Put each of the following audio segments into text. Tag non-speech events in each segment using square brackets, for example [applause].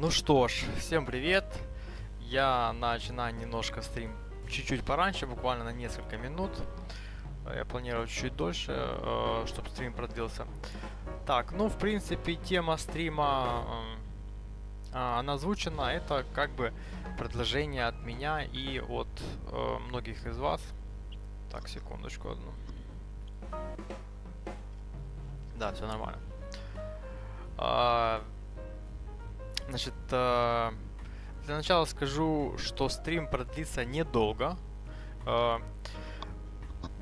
Ну что ж, всем привет. Я начинаю немножко стрим чуть-чуть пораньше, буквально на несколько минут. Э, Я планировал чуть дольше, э, чтобы стрим продлился. Так, ну, в принципе, тема стрима, э, а, она озвучена. Это как бы предложение от меня и от э, многих из вас. Так, секундочку одну. Да, все нормально. А, Значит, э, для начала скажу, что стрим продлится недолго. Э,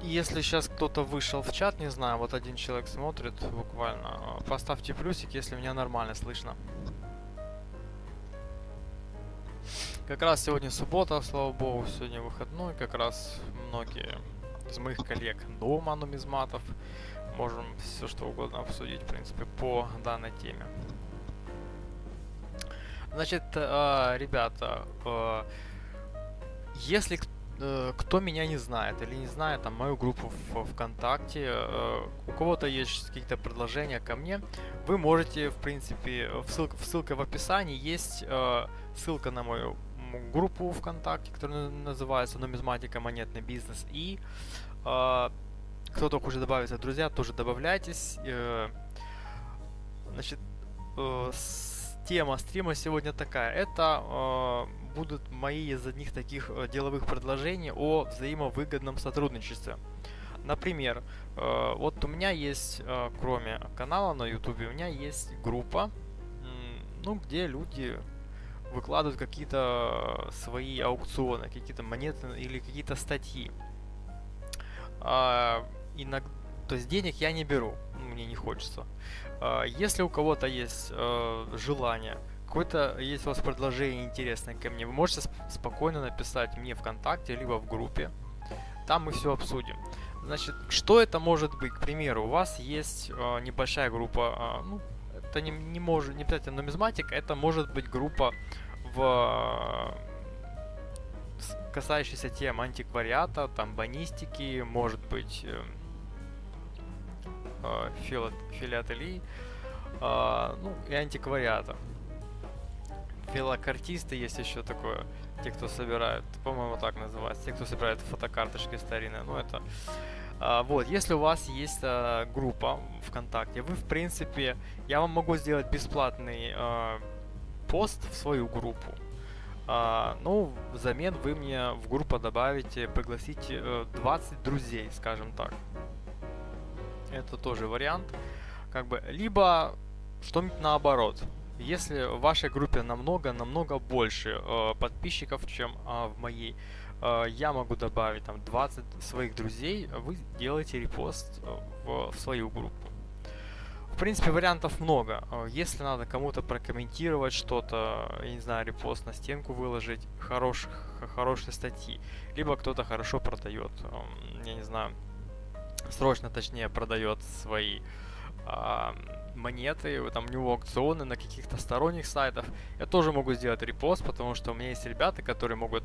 Если сейчас кто-то вышел в чат, не знаю, вот один человек смотрит буквально, поставьте плюсик, если меня нормально слышно. Как раз сегодня суббота, слава богу, сегодня выходной, как раз многие из моих коллег дома нумизматов. Можем все что угодно обсудить, в принципе, по данной теме. Значит, э, ребята, э, если э, кто меня не знает или не знает там мою группу в ВКонтакте, э, у кого-то есть какие-то предложения ко мне, вы можете, в принципе, в ссылка, в ссылка в описании есть э, ссылка на мою группу ВКонтакте, которая на- называется «Нумизматика. Монетный бизнес». И э, кто только уже добавится, друзья, тоже добавляйтесь. Значит, с- тема стрима сегодня такая. Это э, будут мои из одних таких э, деловых предложений о взаимовыгодном сотрудничестве. Например, э, вот у меня есть, э, кроме канала на YouTube, у меня есть группа, ну, где люди выкладывают какие-то свои аукционы, какие-то монеты или какие-то статьи. А, иног- То есть денег я не беру, ну, мне не хочется. А, Если у кого-то есть э, желание, какое-то есть у вас предложение интересное ко мне, вы можете сп- спокойно написать мне ВКонтакте, либо в группе. Там мы все обсудим. Значит, что это может быть? К примеру, у вас есть э, небольшая группа, а, ну, это не, не может, не обязательно нумизматика, это может быть группа в э, касающаяся тем антиквариата, там банистики, может быть э, э, филат- филателии, а, ну и антиквариата. Филокартисты есть еще такое, те, кто собирают, по-моему, так называется, те, кто собирает фотокарточки старинные, ну это... А, вот, если у вас есть а, группа ВКонтакте, вы, в принципе, я вам могу сделать бесплатный пост в свою группу. Ну, взамен вы мне в группу добавите, пригласите э, 20 друзей, скажем так. Это тоже вариант. Как бы, либо что-нибудь наоборот. Если в вашей группе намного-намного больше э, подписчиков, чем э, в моей, э, я могу добавить там 20 своих друзей, вы делаете репост э, в, в свою группу. В принципе, вариантов много. Э, Если надо кому-то прокомментировать что-то, я не знаю, репост на стенку выложить, хороших, хорошие статьи, либо кто-то хорошо продает, эм, я не знаю, срочно, точнее, продает свои а, монеты, там у него аукционы на каких-то сторонних сайтах. Я тоже могу сделать репост, потому что у меня есть ребята, которые могут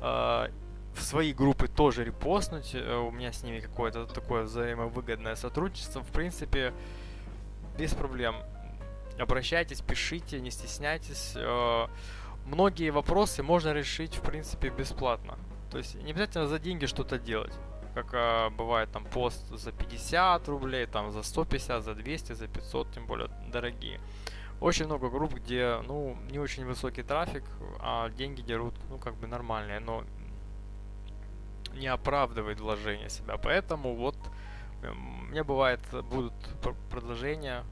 а, в свои группы тоже репостнуть. э, У меня с ними какое-то такое взаимовыгодное сотрудничество. В принципе, без проблем. Обращайтесь, пишите, не стесняйтесь. Э, Многие вопросы можно решить, в принципе, бесплатно. То есть не обязательно за деньги что-то делать как а, бывает там пост за 50 рублей, там за 150, за 200, за 500, тем более дорогие. Очень много групп, где, ну, не очень высокий трафик, а деньги дерут, ну, как бы нормальные, но не оправдывает вложение себя. Поэтому вот эм, у меня бывает, будут пр- предложения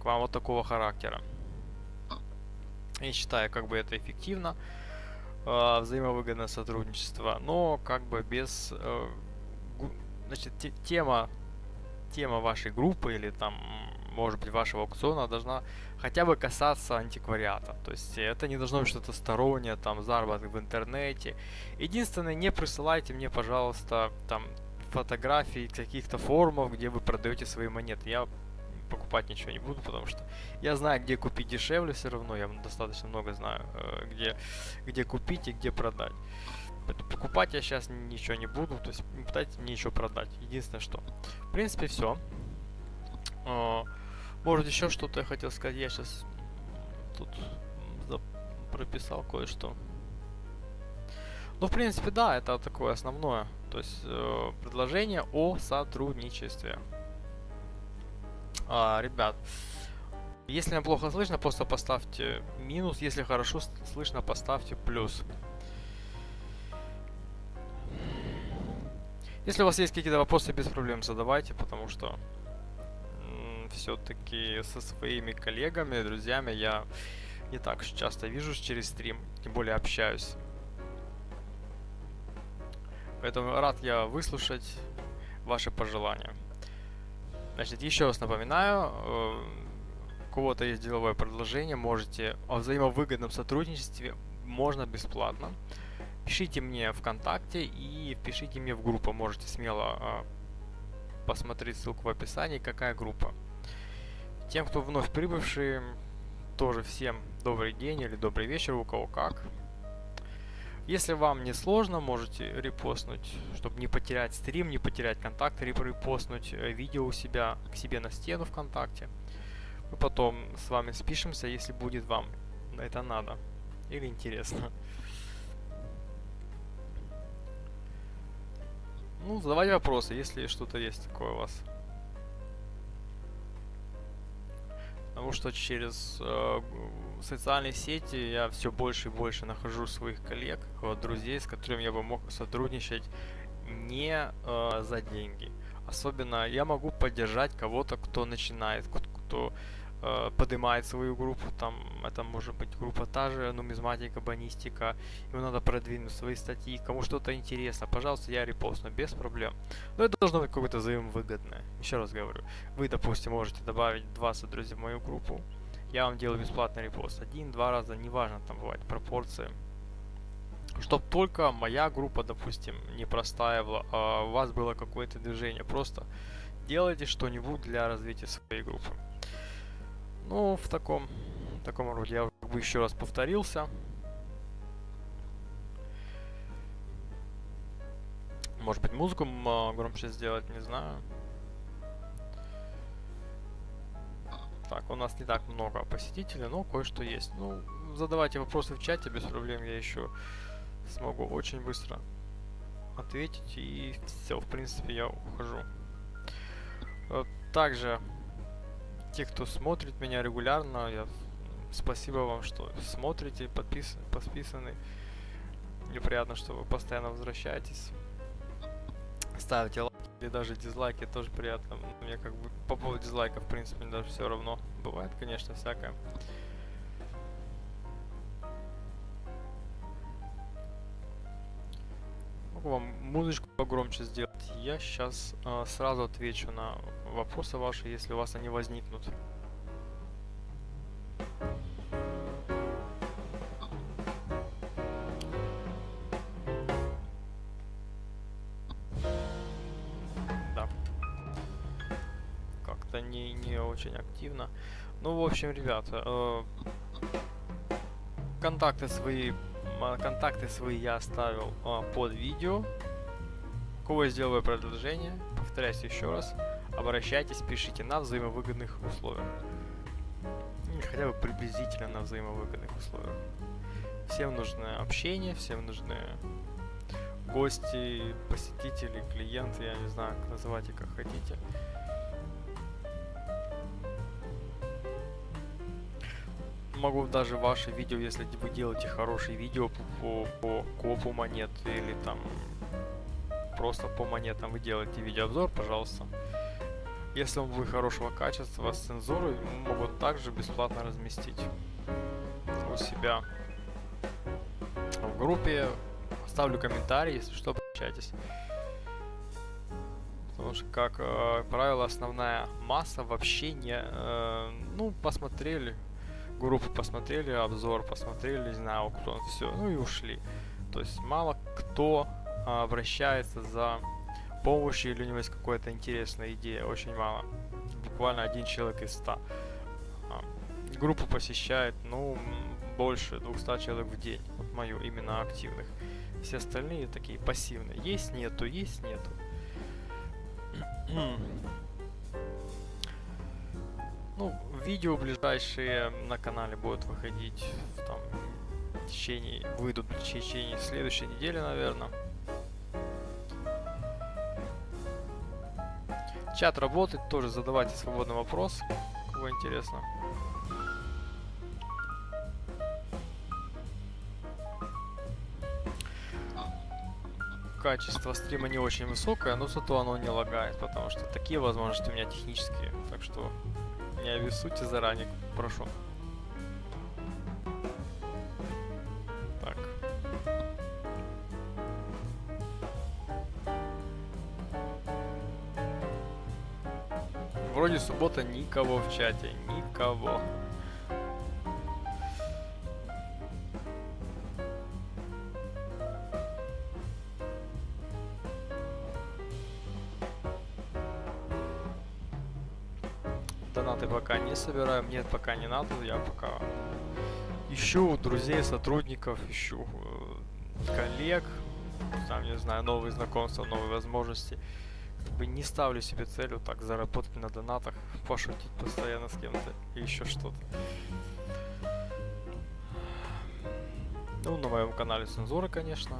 к вам вот такого характера. Я считаю, как бы это эффективно, э, взаимовыгодное сотрудничество, но как бы без э, значит, те- тема, тема вашей группы или там, может быть, вашего аукциона должна хотя бы касаться антиквариата. То есть это не должно быть что-то стороннее, там, заработок в интернете. Единственное, не присылайте мне, пожалуйста, там, фотографии каких-то форумов, где вы продаете свои монеты. Я покупать ничего не буду, потому что я знаю, где купить дешевле все равно, я достаточно много знаю, э, где, где купить и где продать. Покупать я сейчас ничего не буду, то есть не пытайтесь мне ничего продать. Единственное что. В принципе, все. Может, еще что-то я хотел сказать. Я сейчас тут прописал кое-что. Ну, в принципе, да, это такое основное. То есть э, предложение о сотрудничестве. А, ребят, если плохо слышно, просто поставьте минус. Если хорошо слышно, поставьте плюс. Если у вас есть какие-то вопросы, без проблем задавайте, потому что все-таки со своими коллегами, друзьями я не так часто вижусь через стрим, тем более общаюсь. Поэтому рад я выслушать ваши пожелания. Значит, еще раз напоминаю, э, у кого-то есть деловое предложение, можете о взаимовыгодном сотрудничестве, можно бесплатно. Пишите мне ВКонтакте и пишите мне в группу, можете смело э, посмотреть ссылку в описании, какая группа. Тем, кто вновь прибывший, тоже всем добрый день или добрый вечер, у кого как. Если вам не сложно, можете репостнуть, чтобы не потерять стрим, не потерять контакт, репостнуть э, видео у себя к себе на стену ВКонтакте. Мы потом с вами спишемся, если будет вам это надо или интересно. Ну, задавайте вопросы, если что-то есть такое у вас. Потому что через э, социальные сети я все больше и больше нахожу своих коллег, вот, друзей, с которыми я бы мог сотрудничать не э, за деньги. Особенно я могу поддержать кого-то, кто начинает, кто э, поднимает свою группу, там это может быть группа та же, нумизматика, банистика, ему надо продвинуть свои статьи, кому что-то интересно, пожалуйста, я репостну, без проблем. Но это должно быть какое-то взаимовыгодное. Еще раз говорю, вы, допустим, можете добавить 20 друзей в мою группу, я вам делаю бесплатный репост, один-два раза, неважно, там бывает пропорции. Чтоб только моя группа, допустим, не простаивала, а у вас было какое-то движение. Просто делайте что-нибудь для развития своей группы. Ну, в таком, в таком роде я как бы еще раз повторился. Может быть, музыку громче сделать, не знаю. Так, у нас не так много посетителей, но кое-что есть. Ну, задавайте вопросы в чате, без проблем я еще смогу очень быстро ответить. И все, в принципе, я ухожу. Также те, кто смотрит меня регулярно, я спасибо вам, что смотрите, подпис, подписаны. Мне приятно, что вы постоянно возвращаетесь. Ставите лайки или даже дизлайки, тоже приятно. Мне как бы по поводу дизлайков, в принципе, даже все равно. Бывает, конечно, всякое. Могу вам музычку погромче сделать. Я сейчас э, сразу отвечу на вопросы ваши, если у вас они возникнут. Да. Как-то не, не очень активно. Ну, в общем, ребята, э, контакты свои контакты свои я оставил э, под видео. Кого я сделаю предложение, повторяюсь еще раз обращайтесь, пишите на взаимовыгодных условиях. Хотя бы приблизительно на взаимовыгодных условиях. Всем нужно общение, всем нужны гости, посетители, клиенты, я не знаю, называйте как хотите. Могу даже ваши видео, если вы делаете хорошие видео по, по, по копу монет или там просто по монетам вы делаете видеообзор, пожалуйста. Если он будет хорошего качества с цензурой, могут также бесплатно разместить у себя в группе. Оставлю комментарий, если что, обращайтесь. Потому что, как э, правило, основная масса вообще не... Э, ну, посмотрели, группу посмотрели, обзор посмотрели, не знаю, кто все, ну и ушли. То есть мало кто э, обращается за помощи или у него есть какая-то интересная идея, очень мало. Буквально один человек из ста. А, группу посещает, ну, больше 200 человек в день, вот мою, именно активных. Все остальные такие пассивные. Есть, нету, есть, нету. [clears throat] ну, видео ближайшие на канале будут выходить там течение, выйдут в течение следующей недели, наверное. Чат работает, тоже задавайте свободный вопрос, кого интересно. Качество стрима не очень высокое, но зато оно не лагает, потому что такие возможности у меня технические. Так что не обессудьте заранее, прошу. Так. Вроде суббота никого в чате, никого. Пока не собираю, мне пока не надо, я пока ищу друзей, сотрудников, ищу э, коллег, там, не знаю, новые знакомства, новые возможности. Как бы не ставлю себе целью так заработать на донатах, пошутить постоянно с кем-то и еще что-то. Ну, на моем канале цензура, конечно.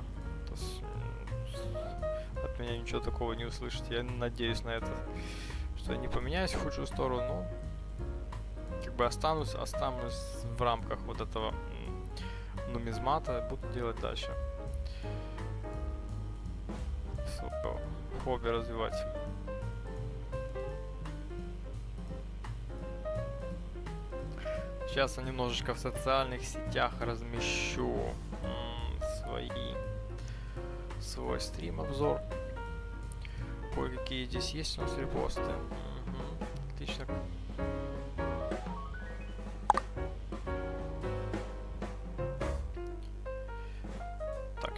От меня ничего такого не услышите. Я надеюсь на это, что я не поменяюсь в худшую сторону, но как бы останусь, останусь в рамках вот этого нумизмата, буду делать дальше. Сука, хобби развивать. Сейчас я немножечко в социальных сетях размещу свои свой стрим обзор. Кое-какие здесь есть у нас репосты.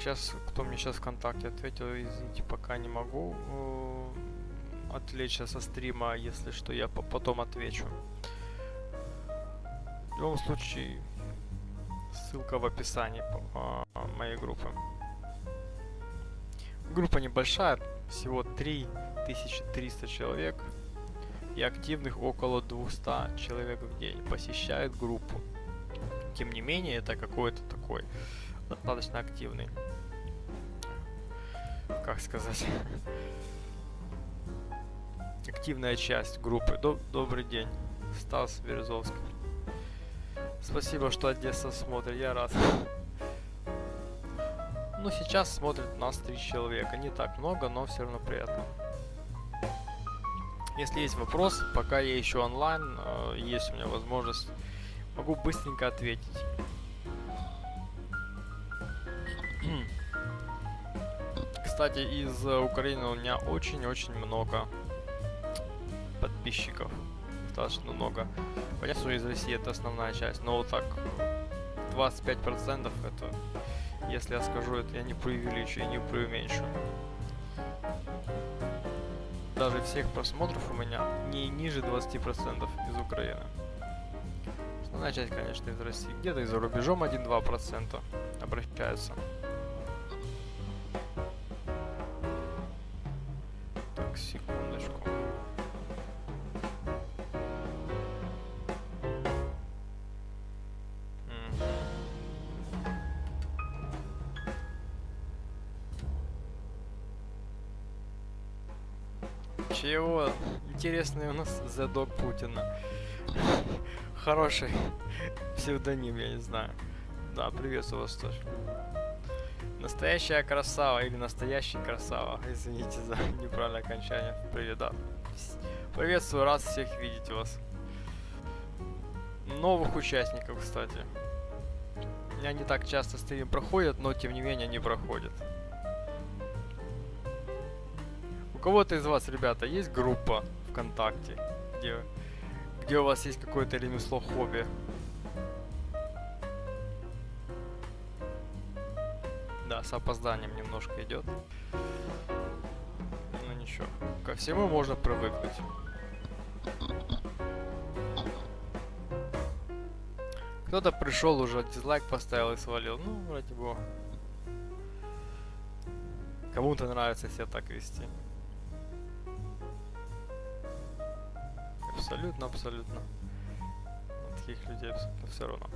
Сейчас, кто мне сейчас ВКонтакте ответил, извините, пока не могу э, отвлечься со стрима, если что, я по- потом отвечу. В любом случае, ссылка в описании по- а, моей группы. Группа небольшая, всего 3300 человек и активных около 200 человек в день посещают группу. Тем не менее, это какой-то такой достаточно активный, как сказать, активная часть группы. Доб- добрый день, Стас Березовский. Спасибо, что Одесса смотрит, я рад. Ну, сейчас смотрит нас три человека. Не так много, но все равно приятно. Если есть вопрос, пока я еще онлайн, э, есть у меня возможность, могу быстренько ответить. Кстати, из э, Украины у меня очень-очень много подписчиков. Достаточно много. Понятно, что из России это основная часть, но вот так 25% это, если я скажу это, я не преувеличу и не преуменьшу. Даже всех просмотров у меня не ниже 20% из Украины. Основная часть, конечно, из России. Где-то и за рубежом 1-2% обращаются. Интересный у нас задок Путина. Хороший псевдоним, я не знаю. Да, приветствую вас тоже. Настоящая красава или настоящий красава. Извините за [laughs] неправильное окончание. Привет, да. Приветствую, рад всех видеть вас. Новых участников, кстати. Не так часто стрим проходят, но тем не менее они проходят. У кого-то из вас, ребята, есть группа ВКонтакте, где, где у вас есть какое-то ремесло, хобби? Да, с опозданием немножко идет. Ну ничего, ко всему можно привыкнуть. Кто-то пришел уже, дизлайк поставил и свалил. Ну, ради бога. Кому-то нравится себя так вести. Абсолютно, абсолютно. Таких людей абсолютно все равно.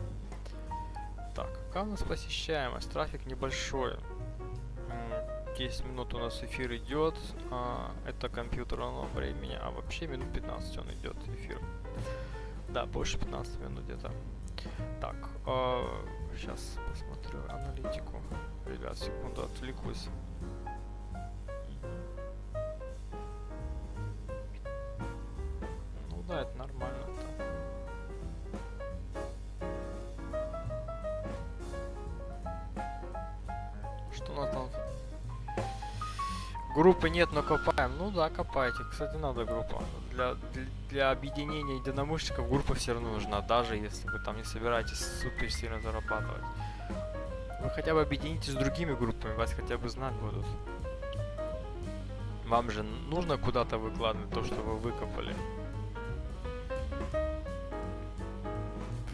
Так, какая у нас посещаемость? Трафик небольшой. 10 минут у нас эфир идет. А, это компьютерного времени. А вообще минут 15 он идет эфир. Да, больше 15 минут где-то. Так, э, сейчас посмотрю аналитику. Ребят, секунду, отвлекусь. Группы нет, но копаем. Ну да, копайте. Кстати, надо группа. Для, для, для объединения единомышленников группа все равно нужна, даже если вы там не собираетесь супер сильно зарабатывать. Вы хотя бы объединитесь с другими группами, вас хотя бы знать будут. Вам же нужно куда-то выкладывать то, что вы выкопали.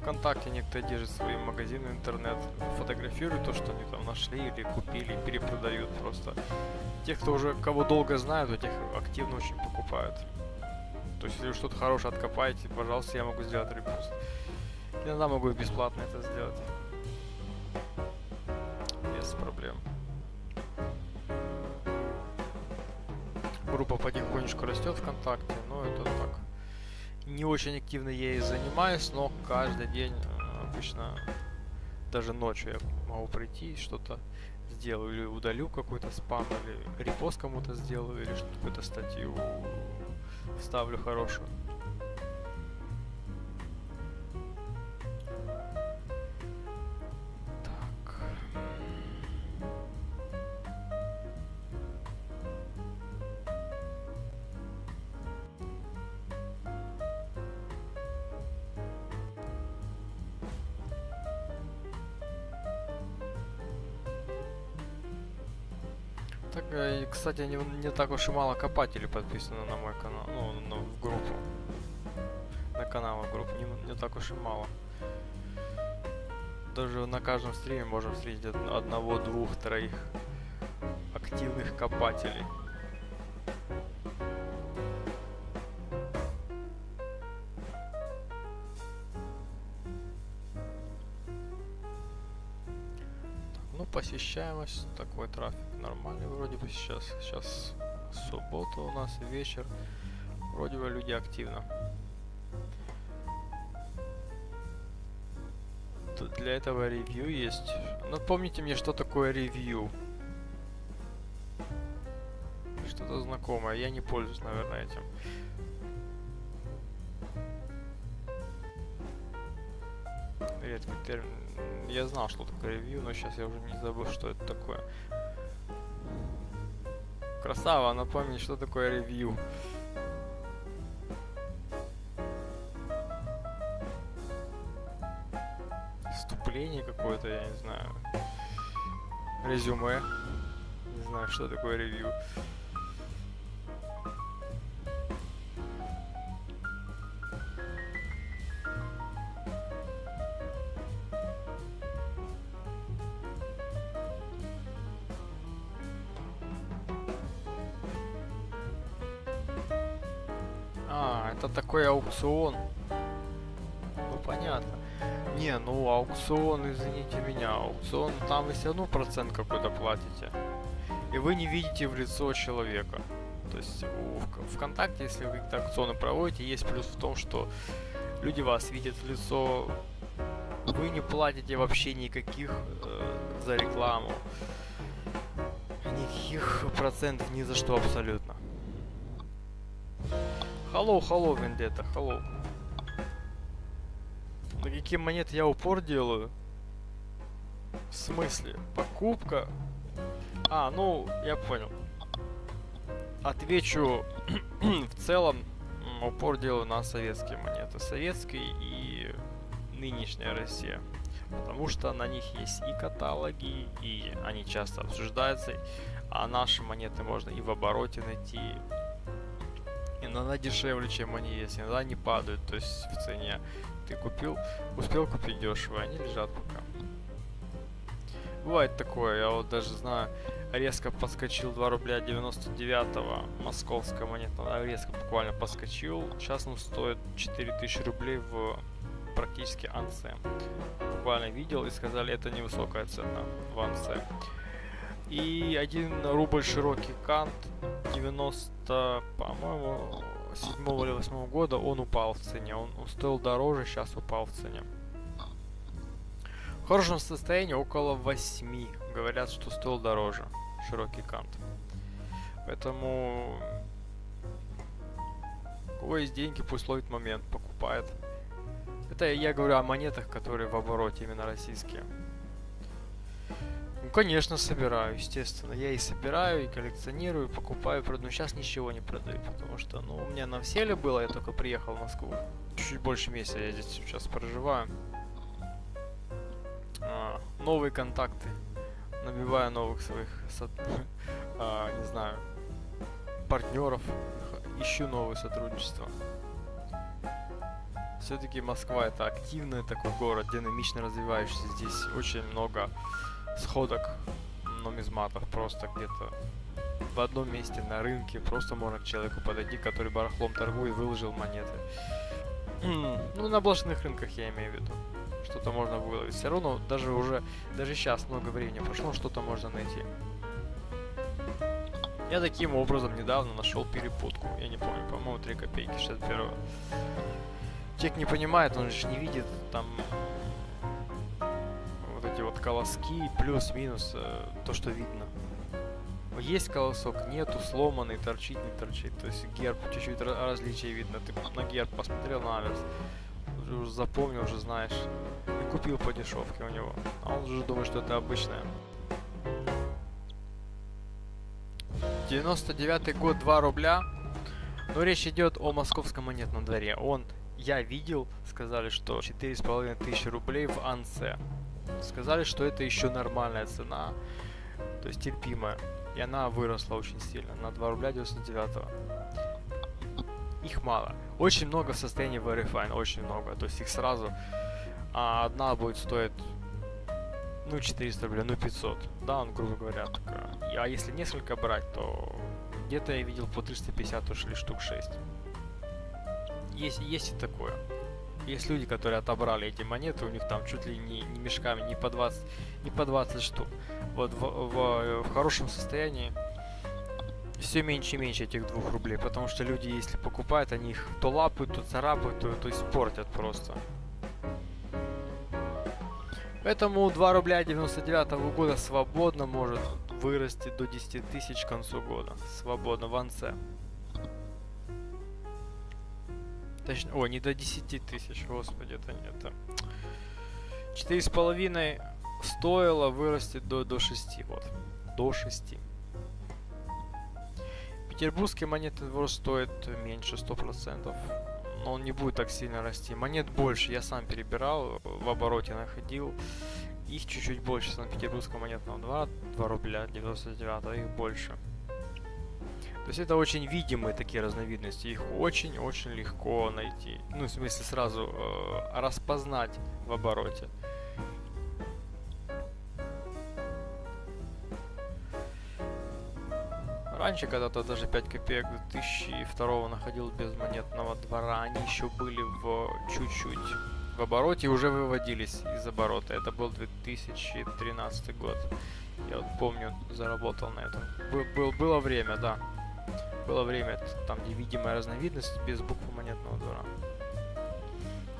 ВКонтакте некоторые держат свои магазины интернет, фотографируют то, что они там нашли или купили, перепродают просто. Те, кто уже кого долго знают, у тех активно очень покупают. То есть, если вы что-то хорошее откопаете, пожалуйста, я могу сделать репост. Иногда могу бесплатно это сделать. Без проблем. Группа потихонечку растет ВКонтакте, но это так. Не очень активно ей занимаюсь, но каждый день э, обычно, даже ночью я могу прийти что-то сделаю, или удалю какой-то спам, или репост кому-то сделаю, или какую-то статью ставлю хорошую. Кстати, не, не так уж и мало копателей подписано на мой канал, ну, ну в группу. На канал групп не, не так уж и мало. Даже на каждом стриме можем встретить одного, двух, троих активных копателей. Ну, посещаемость, такой трафик нормальный вроде бы сейчас. Сейчас суббота у нас, вечер. Вроде бы люди активно. Тут для этого ревью есть. Напомните мне, что такое ревью. Что-то знакомое. Я не пользуюсь, наверное, этим. Редкий термин. Я знал, что такое ревью, но сейчас я уже не забыл, что это такое. Красава, напомни, что такое ревью. Вступление какое-то, я не знаю. Резюме. Не знаю, что такое ревью. Аукцион. Ну понятно. Не, ну аукцион, извините меня, аукцион, там вы все равно процент какой-то платите. И вы не видите в лицо человека. То есть у ВКонтакте, если вы какие-то аукционы проводите, есть плюс в том, что люди вас видят в лицо, вы не платите вообще никаких э, за рекламу. Никаких процентов ни за что абсолютно. Hello, hello, Vendetta, hello. На какие монеты я упор делаю? В смысле? Покупка? А, ну, я понял. Отвечу [clears throat] в целом, упор делаю на советские монеты. Советские и нынешняя Россия. Потому что на них есть и каталоги, и они часто обсуждаются. А наши монеты можно и в обороте найти, иногда дешевле, чем они есть, иногда они падают, то есть в цене. Ты купил, успел купить дешево, они лежат пока. Бывает такое, я вот даже знаю, резко подскочил 2 рубля 99 московская монета, резко буквально подскочил. Сейчас он стоит 4000 рублей в практически ансем. буквально видел и сказали, это невысокая цена в Ансе. И 1 рубль широкий кант 90, по-моему, 7 или 8 года он упал в цене. Он, стоил дороже, сейчас упал в цене. В хорошем состоянии около 8. Говорят, что стоил дороже широкий кант. Поэтому у кого есть деньги, пусть ловит момент, покупает. Это я говорю о монетах, которые в обороте, именно российские. Ну, конечно, собираю, естественно. Я и собираю, и коллекционирую, и покупаю, продаю. Но сейчас ничего не продаю, потому что, ну, у меня на вселе было, я только приехал в Москву. Чуть больше месяца я здесь сейчас проживаю. А, новые контакты. Набиваю новых своих, [laughs] а, не знаю, партнеров. Ищу новые сотрудничества. Все-таки Москва это активный такой город, динамично развивающийся. Здесь очень много сходок нумизматов просто где-то в одном месте на рынке просто можно к человеку подойти, который барахлом торгует, выложил монеты. [clears throat] ну, на блошиных рынках я имею в виду. Что-то можно выловить. Все равно даже уже, даже сейчас много времени прошло, что-то можно найти. Я таким образом недавно нашел перепутку. Я не помню, по-моему, 3 копейки 61 Человек не понимает, он же не видит там колоски, плюс-минус, э, то, что видно. Есть колосок, нету, сломанный, торчит, не торчит. То есть герб, чуть-чуть различия видно. Ты на герб посмотрел на аверс, уже, запомнил, уже знаешь. И купил по дешевке у него. А он уже думает, что это обычное. 99 год, 2 рубля. Но речь идет о московском монетном дворе. Он, я видел, сказали, что 4,5 тысячи рублей в Ансе. Сказали, что это еще нормальная цена, то есть терпимая. И она выросла очень сильно, на 2 рубля 99 -го. Их мало. Очень много в состоянии Verifine, очень много. То есть их сразу а одна будет стоить ну 400 рублей, ну 500. Да, он, грубо говоря, такая. А если несколько брать, то где-то я видел по 350 ушли штук 6. Есть, есть и такое. Есть люди, которые отобрали эти монеты, у них там чуть ли не, не мешками, не по 20, не по 20 штук. Вот в, в, в хорошем состоянии все меньше и меньше этих двух рублей, потому что люди, если покупают, они их то лапают, то царапают, то, то испортят просто. Поэтому 2 рубля 99 -го года свободно может вырасти до 10 тысяч к концу года. Свободно в анце. Точнее, о, не до 10 тысяч, господи, это не это. Четыре с половиной стоило вырасти до, до 6, вот. До 6. Петербургский монетный двор стоит меньше 100%. Но он не будет так сильно расти. Монет больше, я сам перебирал, в обороте находил. Их чуть-чуть больше Санкт-Петербургского монетного двора, 2 рубля 99, их больше. То есть это очень видимые такие разновидности, их очень-очень легко найти. Ну, в смысле сразу э, распознать в обороте. Раньше когда-то даже 5 копеек 2002 находил без монетного двора, они еще были в чуть-чуть в обороте уже выводились из оборота. Это был 2013 год. Я вот помню, заработал на этом. Был, был, было время, да. Было время, там невидимая разновидность без буквы монетного двора.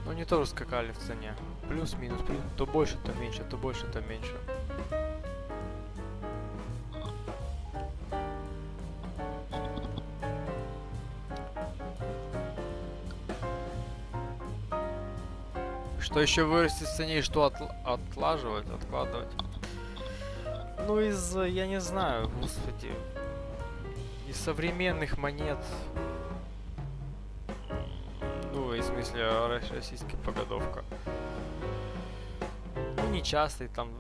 Но они тоже скакали в цене. Плюс-минус, плюс, то больше, то меньше, то больше, то меньше. Что еще вырастет в цене и что отл отлаживать, откладывать? Ну, из, я не знаю, господи, из современных монет, ну, в смысле, российская погодовка. Ну, нечастый, там,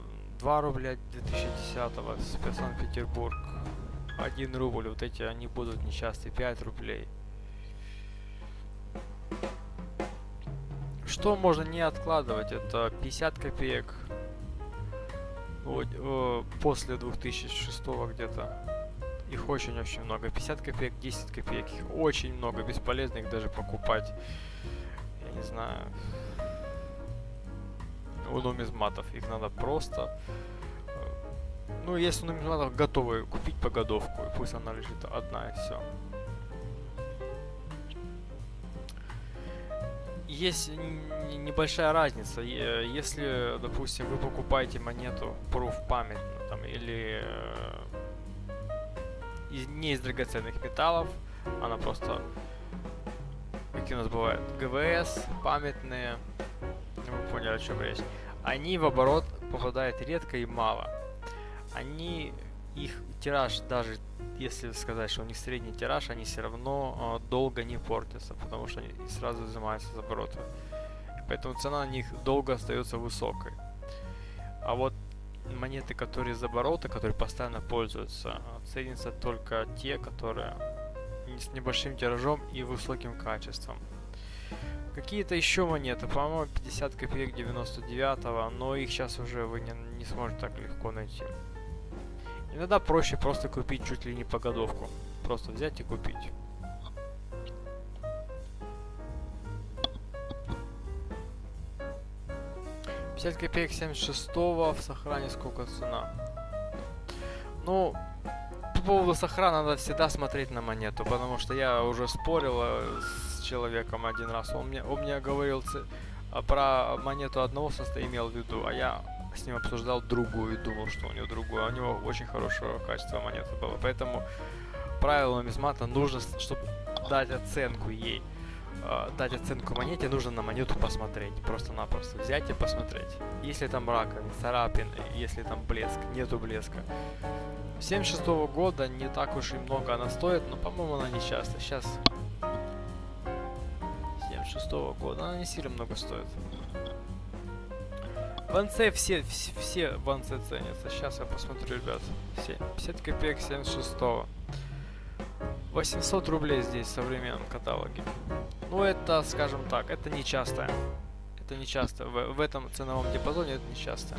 2 рубля 2010-го, Санкт-Петербург, 1 рубль, вот эти, они будут нечастые, 5 рублей. Что можно не откладывать? Это 50 копеек, вот, э, после 2006 где-то. Их очень-очень много. 50 копеек, 10 копеек. Их очень много. Бесполезно их даже покупать. Я не знаю. у нумизматов. Их надо просто... Э, ну, есть у нумизматов готовые, купить погодовку, и пусть она лежит одна, и все. Есть небольшая разница. Если, допустим, вы покупаете монету Proof память, там, или э, из, не из драгоценных металлов, она просто, какие у нас бывают, ГВС, памятные, вы поняли, о чем речь. Они в оборот попадают редко и мало. Они, их тираж, даже если сказать, что у них средний тираж, они все равно э, долго не портятся, потому что они сразу изымаются с оборота. Поэтому цена на них долго остается высокой. А вот монеты, которые из оборота, которые постоянно пользуются, ценятся только те, которые с небольшим тиражом и высоким качеством. Какие-то еще монеты, по-моему, 50 копеек 99 но их сейчас уже вы не, не сможете так легко найти. Иногда проще просто купить чуть ли не погодовку. Просто взять и купить. Пятьдесят копеек 76 в сохране сколько цена? Ну, по поводу сохрана надо всегда смотреть на монету, потому что я уже спорил э, с человеком один раз. Он мне, он мне говорил а, про монету одного состоя имел в виду, а я с ним обсуждал другую и думал, что у него другую. А у него очень хорошего качества монета было. Поэтому правило нумизмата нужно, чтобы дать оценку ей, э, дать оценку монете, нужно на монету посмотреть. Просто-напросто взять и посмотреть. Если там раковин, царапин, если там блеск, нету блеска. 76 -го года не так уж и много она стоит, но, по-моему, она не часто. Сейчас 76 -го года она не сильно много стоит. Ванце все, все, все ванце ценятся. Сейчас я посмотрю, ребят. 50 копеек 76 -го. 800 рублей здесь в современном каталоге. Ну, это, скажем так, это не часто. Это не часто. В, в этом ценовом диапазоне это не часто.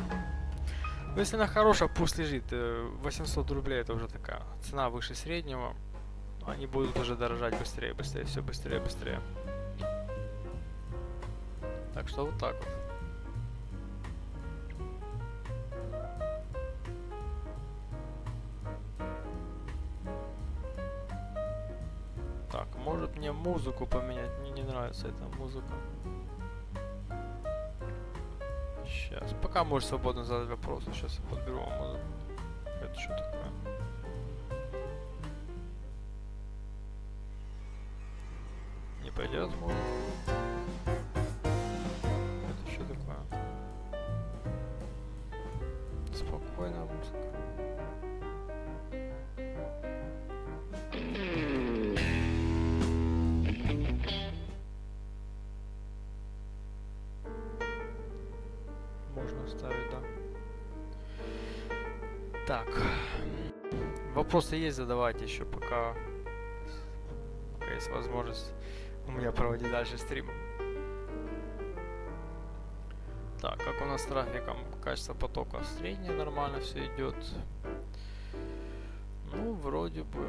Но если она хорошая, пусть лежит. 800 э, рублей это уже такая цена выше среднего. Они будут уже дорожать быстрее, быстрее, все быстрее, быстрее. Так что вот так вот. Может мне музыку поменять? Мне не нравится эта музыка. Сейчас. Пока можешь свободно задать вопросы. Сейчас я подберу вам музыку. Это что такое? Не пойдет музыка? Это что такое? Спокойная музыка. Так. Вопросы есть, задавайте еще, пока, пока есть возможность у меня проводить дальше стрим. Так, как у нас с трафиком? Качество потока среднее, нормально все идет. Ну, вроде бы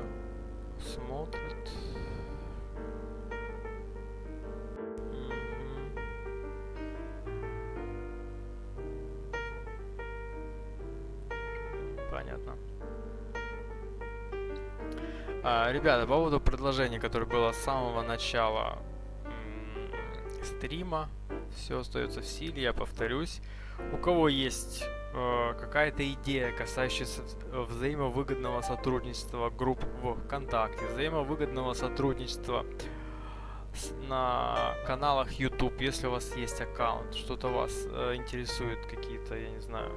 смотрит. Ребята, по поводу предложения, которое было с самого начала стрима, все остается в силе, я повторюсь. У кого есть э, какая-то идея, касающаяся взаимовыгодного сотрудничества групп ВКонтакте, взаимовыгодного сотрудничества с, на каналах YouTube, если у вас есть аккаунт, что-то вас э, интересует, какие-то, я не знаю,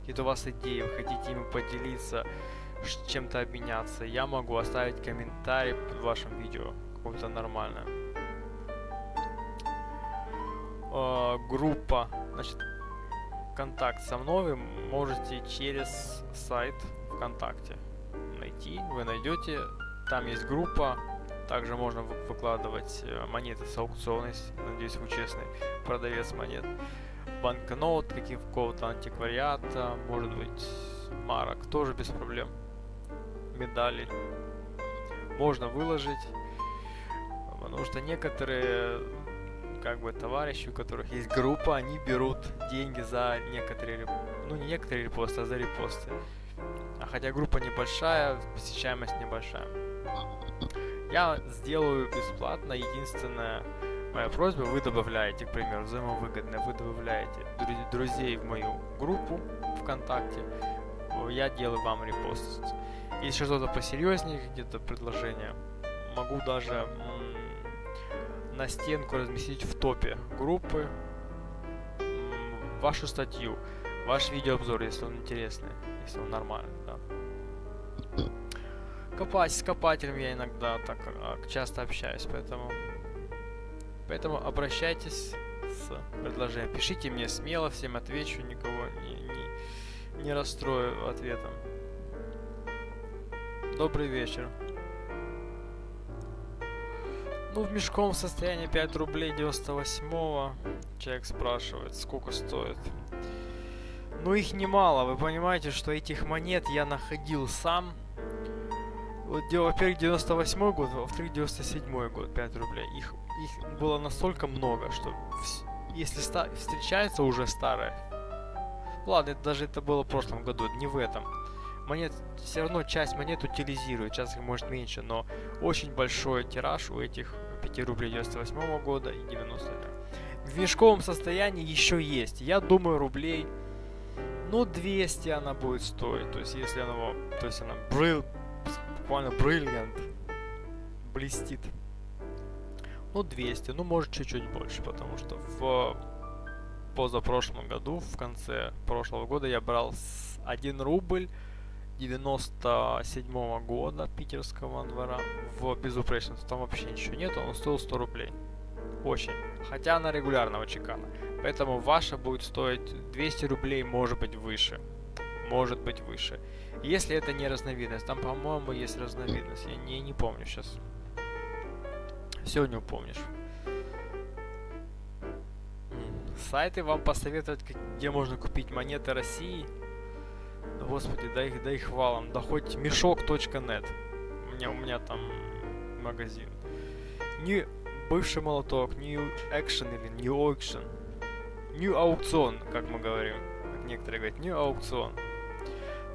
какие-то у вас идеи, вы хотите ими поделиться, чем-то обменяться, я могу оставить комментарий под вашим видео, какое-то нормальное. Э, группа, значит, контакт со мной вы можете через сайт ВКонтакте найти, вы найдете, там есть группа, также можно выкладывать э, монеты с аукциона, надеюсь вы честный продавец монет, банкнот, каких-то антиквариата, может быть марок, тоже без проблем медали можно выложить, потому что некоторые как бы товарищи, у которых есть группа, они берут деньги за некоторые, ну не некоторые репосты, а за репосты. А хотя группа небольшая, посещаемость небольшая. Я сделаю бесплатно, единственное, моя просьба, вы добавляете, к примеру, взаимовыгодно, вы добавляете друзей в мою группу ВКонтакте, я делаю вам репост. Если что-то посерьезнее, где-то предложение, могу даже на стенку разместить в топе группы вашу статью, ваш видеообзор, если он интересный, если он нормальный, да. Копать с копателем я иногда так а, часто общаюсь, поэтому поэтому обращайтесь с предложением. Пишите мне смело, всем отвечу, никого не, не, не расстрою ответом. Добрый вечер. Ну, в мешком состоянии 5 рублей 98-го. Человек спрашивает, сколько стоит. Ну, их немало. Вы понимаете, что этих монет я находил сам. Вот, во-первых, 98 год, во-вторых, 97 год, 5 рублей. Их, их было настолько много, что если встречается уже старое... Ладно, это даже это было в прошлом году, не в этом монет, все равно часть монет утилизирует, сейчас их может меньше, но очень большой тираж у этих 5 рублей 98 года и 90 В мешковом состоянии еще есть, я думаю, рублей, ну, 200 она будет стоить, то есть если она, то есть она брил, буквально бриллиант, блестит. Ну, 200, ну, может, чуть-чуть больше, потому что в позапрошлом году, в конце прошлого года я брал 1 рубль 97 -го года питерского двора в безупречность. Там вообще ничего нет, он стоил 100 рублей. Очень. Хотя она регулярного чекана. Поэтому ваша будет стоить 200 рублей, может быть выше. Может быть выше. Если это не разновидность. Там, по-моему, есть разновидность. Я не, не помню сейчас. Не упомнишь. Сайты вам посоветовать, где можно купить монеты России. Господи, да их, да их валом. Да хоть мешок.нет. У меня, у меня там магазин. New бывший молоток, New Action или New Auction. New Аукцион, как мы говорим. Как некоторые говорят, New Аукцион.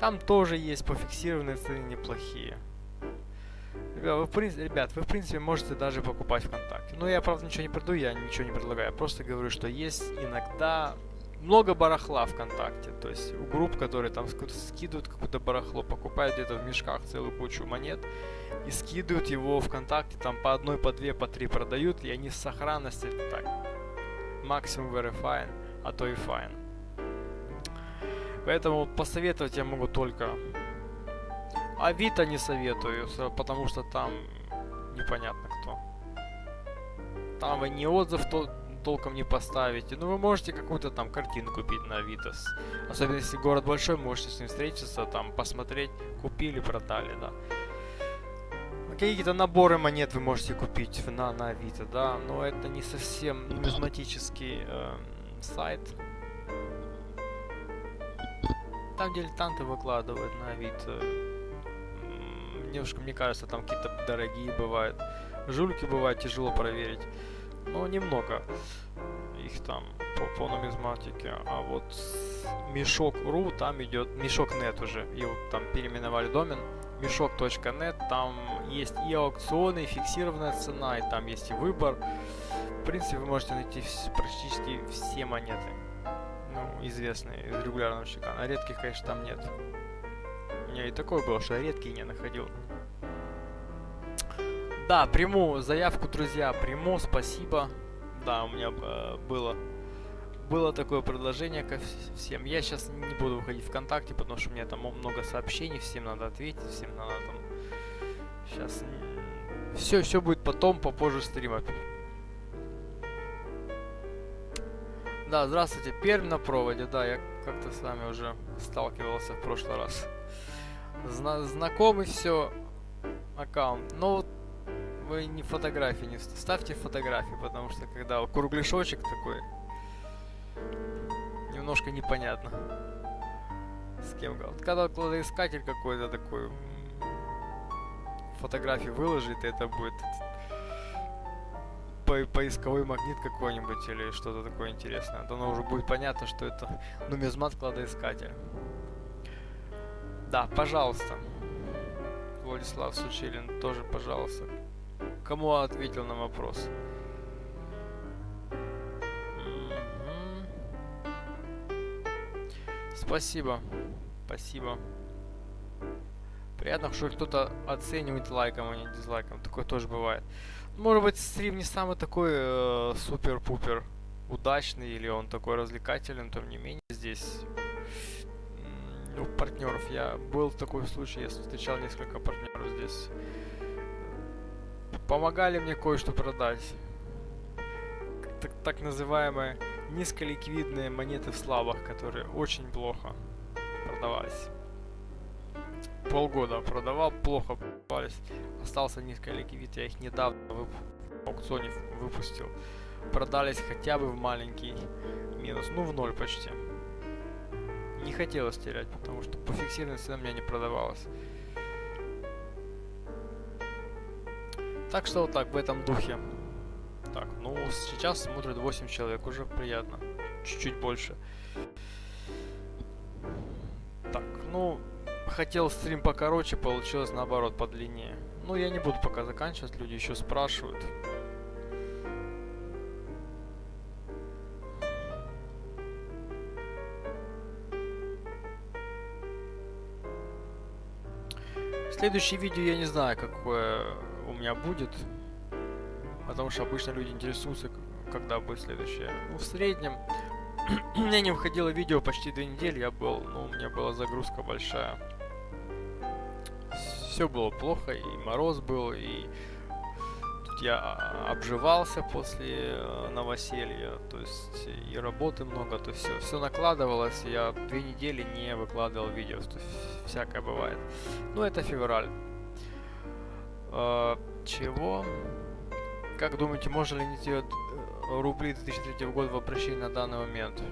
Там тоже есть пофиксированные цены неплохие. Ребят вы, в принципе, ребят, вы в принципе можете даже покупать ВКонтакте. Но я, правда, ничего не продаю, я ничего не предлагаю. Я просто говорю, что есть иногда много барахла ВКонтакте. То есть у групп, которые там скидывают какое-то барахло, покупают где-то в мешках целую кучу монет и скидывают его ВКонтакте, там по одной, по две, по три продают, и они с сохранностью так, максимум verifying, а то и fine. Поэтому посоветовать я могу только Авито не советую, потому что там непонятно кто. Там вы не отзыв то толком не поставите. Ну, вы можете какую-то там картину купить на Авитос. Особенно если город большой, можете с ним встретиться, там, посмотреть, купили, продали, да. Какие-то наборы монет вы можете купить на, на Авито, да, но это не совсем нумизматический э, сайт. Там дилетанты выкладывают на Авито. Немножко, мне кажется, там какие-то дорогие бывают. Жульки бывают, тяжело проверить. Ну, немного их там по, по нумизматике. А вот мешок.ру там идет, мешок.нет уже, его там переименовали домен, мешок.нет, там есть и аукционы, и фиксированная цена, и там есть и выбор. В принципе, вы можете найти практически все монеты, ну, известные из регулярного чекана. Редких, конечно, там нет. У меня и такое было, что я редкие не находил. Да, приму заявку, друзья, приму, спасибо. Да, у меня э, было было такое предложение ко всем. Я сейчас не буду выходить ВКонтакте, потому что у меня там много сообщений, всем надо ответить, всем надо там... Сейчас... Все, все будет потом, попозже стрима. Да, здравствуйте, Пермь на проводе, да, я как-то с вами уже сталкивался в прошлый раз. Зна знакомый все аккаунт. Но вот вы не фотографии не ставьте фотографии, потому что когда кругляшочек такой, немножко непонятно. С кем вот Когда кладоискатель какой-то такой фотографии выложит, это будет по поисковой магнит какой-нибудь или что-то такое интересное. То оно уже будет понятно, что это нумизмат кладоискатель. Да, пожалуйста. Владислав Сучилин, тоже пожалуйста. Кому ответил на вопрос? Спасибо. Спасибо. Приятно, что кто-то оценивает лайком, а не дизлайком. Такое тоже бывает. Может быть, стрим не самый такой э, супер-пупер удачный, или он такой развлекательный, тем не менее здесь ну, партнеров. Я был в такой случай, я встречал несколько партнеров здесь. Помогали мне кое-что продать. Так, так называемые низколиквидные монеты в слабах, которые очень плохо продавались. Полгода продавал, плохо продавались. Остался низколиквид, я их недавно в аукционе выпустил. Продались хотя бы в маленький минус, ну в ноль почти. Не хотелось терять, потому что по фиксированной цене у меня не продавалось. Так что вот так, в этом духе. Так, ну сейчас смотрит 8 человек, уже приятно. Чуть-чуть больше. Так, ну, хотел стрим покороче, получилось наоборот подлиннее. Ну, я не буду пока заканчивать, люди еще спрашивают. Следующее видео я не знаю, какое у меня будет. Потому что обычно люди интересуются, когда будет следующее. Ну, в среднем, [clears throat] у меня не выходило видео почти две недели, я был, ну, у меня была загрузка большая. Все было плохо, и мороз был, и тут я обживался после э, новоселья, то есть и работы много, то есть все, все накладывалось, я две недели не выкладывал видео, то есть всякое бывает. Ну, это февраль. Э, чего? Как думаете, можно ли найти рубли 2003 года в обращении на данный момент?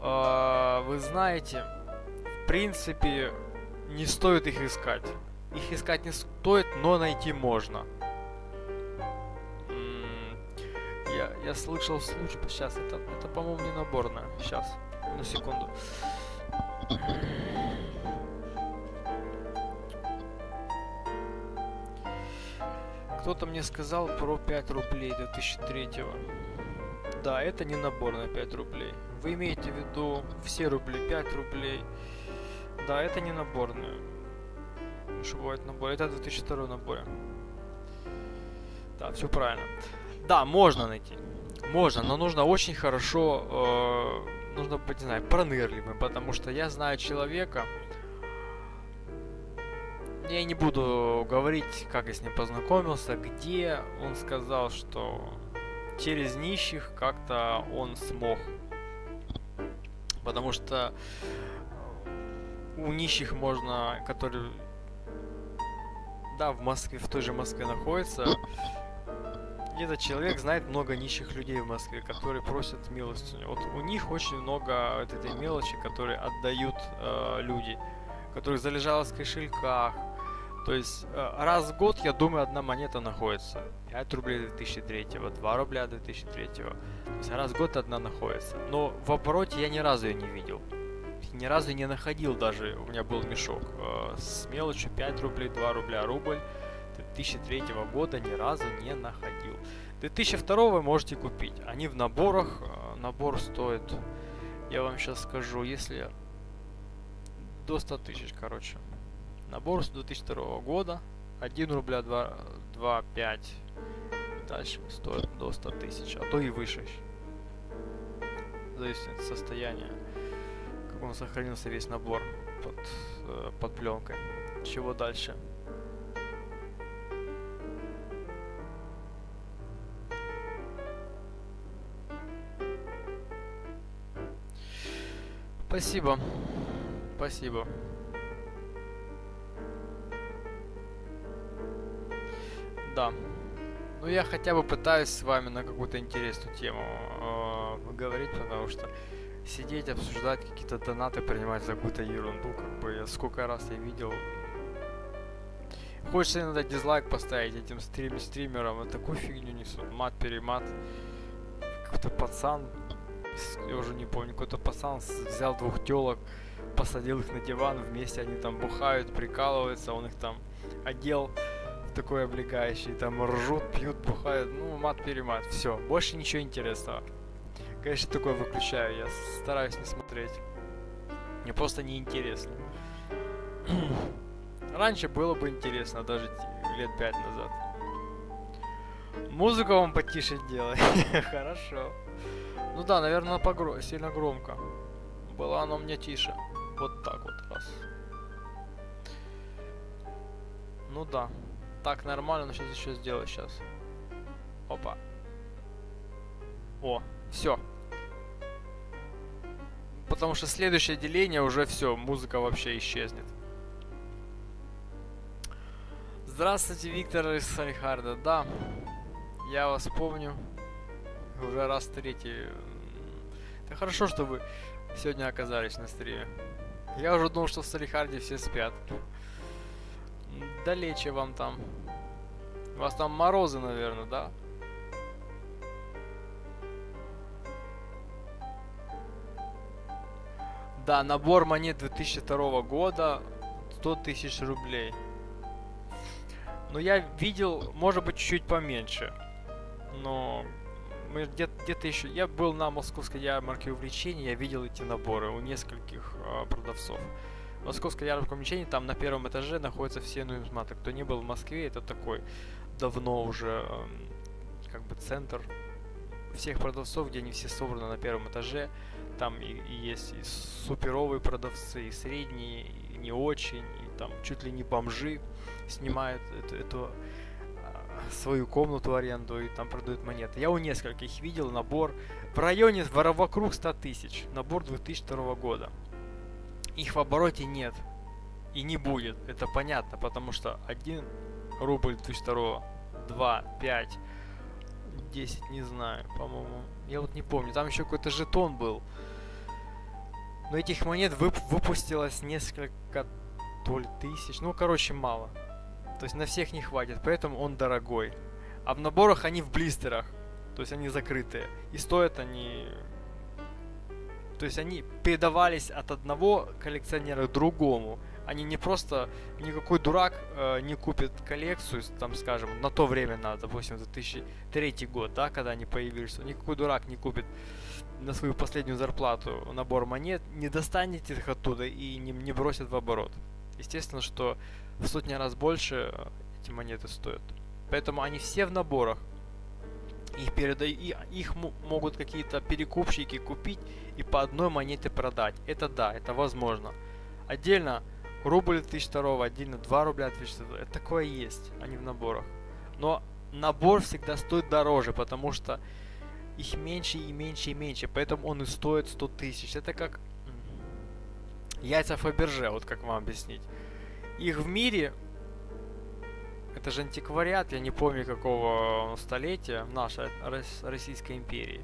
А, вы знаете, в принципе, не стоит их искать. Их искать не стоит, но найти можно. Я, я слышал случай... Сейчас, это, это по-моему, не наборная. Сейчас, на секунду. Кто-то мне сказал про 5 рублей 2003 -го. Да, это не набор на 5 рублей. Вы имеете в виду все рубли 5 рублей. Да, это не наборные. Что бывает набор? Это 2002 набор. Да, все правильно. Да, можно найти. Можно, но нужно очень хорошо, э, нужно быть, не знаю, пронырливым, потому что я знаю человека, я не буду говорить, как я с ним познакомился, где он сказал, что через нищих как-то он смог. Потому что у нищих можно, которые, да, в Москве, в той же Москве находится, этот человек знает много нищих людей в Москве, которые просят милостыню. Вот у них очень много вот этой мелочи, которые отдают э, люди, которых залежалось в кошельках, то есть э, раз в год, я думаю, одна монета находится. 5 рублей 2003, 2 рубля 2003. То есть раз в год одна находится. Но в обороте я ни разу ее не видел. Ни разу не находил даже. У меня был мешок э, с мелочью 5 рублей, 2 рубля, рубль. 2003 года ни разу не находил. 2002 вы можете купить. Они в наборах. Э, набор стоит, я вам сейчас скажу, если до 100 тысяч, короче. Набор с 2002 года. 1 рубля 2,5. Дальше стоит до 100 тысяч, а то и выше. Зависит от состояния. Как он сохранился весь набор под, э, под пленкой. Чего дальше? Спасибо. Спасибо. Да. Ну, я хотя бы пытаюсь с вами на какую-то интересную тему э, говорить, потому что сидеть, обсуждать какие-то донаты, принимать за какую-то ерунду, как бы, сколько раз я видел. Хочется иногда дизлайк поставить этим стрим стримерам. Вот такую фигню несут. Мат-перемат. Какой-то пацан, я уже не помню, какой-то пацан взял двух телок, посадил их на диван, вместе они там бухают, прикалываются, он их там одел такой облегающий, там ржут, пьют, бухают, ну, мат-перемат, все, больше ничего интересного. Конечно, такое выключаю, я стараюсь не смотреть. Мне просто неинтересно. [clears throat] Раньше было бы интересно, даже лет пять назад. Музыку вам потише делай. [laughs] Хорошо. Ну да, наверное, погро... сильно громко. Было оно мне тише. Вот так вот раз. Ну да. Так нормально, но сейчас еще сделаю сейчас. Опа. О, все. Потому что следующее деление уже все, музыка вообще исчезнет. Здравствуйте, Виктор из Салихарда. Да, я вас помню. Уже раз третий. Это хорошо, что вы сегодня оказались на стриме. Я уже думал, что в Салихарде все спят. Далече вам там. У вас там морозы, наверное, да? Да, набор монет 2002 года 100 тысяч рублей. Но я видел, может быть, чуть-чуть поменьше. Но мы где-то где еще... Я был на московской ярмарке увлечений, я видел эти наборы у нескольких э, продавцов. Московская ярмарка увлечений, там на первом этаже находятся все нумизматы. Кто не был в Москве, это такой давно уже э, как бы центр всех продавцов, где они все собраны на первом этаже. Там и, и есть и суперовые продавцы, и средние, и не очень, и там чуть ли не бомжи снимают эту, эту свою комнату в аренду и там продают монеты. Я у нескольких видел набор в районе вокруг 100 тысяч. Набор 2002 года. Их в обороте нет. И не будет. Это понятно, потому что 1 рубль 2002, 2, 5, 10, не знаю, по-моему. Я вот не помню. Там еще какой-то жетон был. Но этих монет вып выпустилось несколько то ли тысяч. Ну, короче, мало. То есть на всех не хватит, поэтому он дорогой. А в наборах они в блистерах. То есть они закрытые. И стоят они... То есть они передавались от одного коллекционера к другому. Они не просто... Никакой дурак э, не купит коллекцию, там, скажем, на то время надо, допустим, 2003 год, да, когда они появились. Никакой дурак не купит на свою последнюю зарплату набор монет, не достанет их оттуда и не, не бросит в оборот. Естественно, что в сотни раз больше э, эти монеты стоят. Поэтому они все в наборах. Их, передают, их могут какие-то перекупщики купить и по одной монете продать. Это да, это возможно. Отдельно рубль 1002, отдельно 2 рубля 2002. Это такое есть, они в наборах. Но набор всегда стоит дороже, потому что их меньше и меньше и меньше. Поэтому он и стоит 100 тысяч. Это как яйца Фаберже, вот как вам объяснить. Их в мире, это же антиквариат, я не помню какого столетия, нашей Российской империи.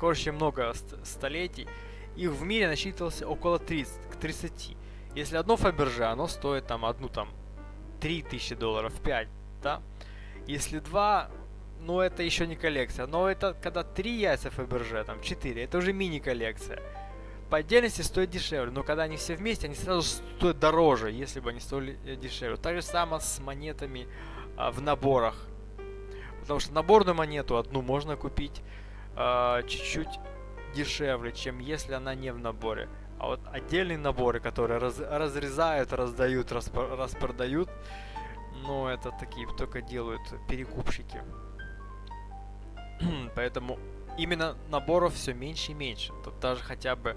Короче, много столетий. Их в мире насчитывался около 30, к 30. Если одно Фаберже, оно стоит там одну там 3000 долларов, 5, да? Если два, ну это еще не коллекция. Но это когда три яйца Фаберже, там 4, это уже мини-коллекция по отдельности стоят дешевле, но когда они все вместе, они сразу стоят дороже, если бы они стоили э, дешевле. Так же самое с монетами а, в наборах. Потому что наборную монету одну можно купить а, чуть-чуть дешевле, чем если она не в наборе. А вот отдельные наборы, которые раз, разрезают, раздают, распро распродают, ну это такие только делают перекупщики. [clears throat] Поэтому именно наборов все меньше и меньше. Тут даже хотя бы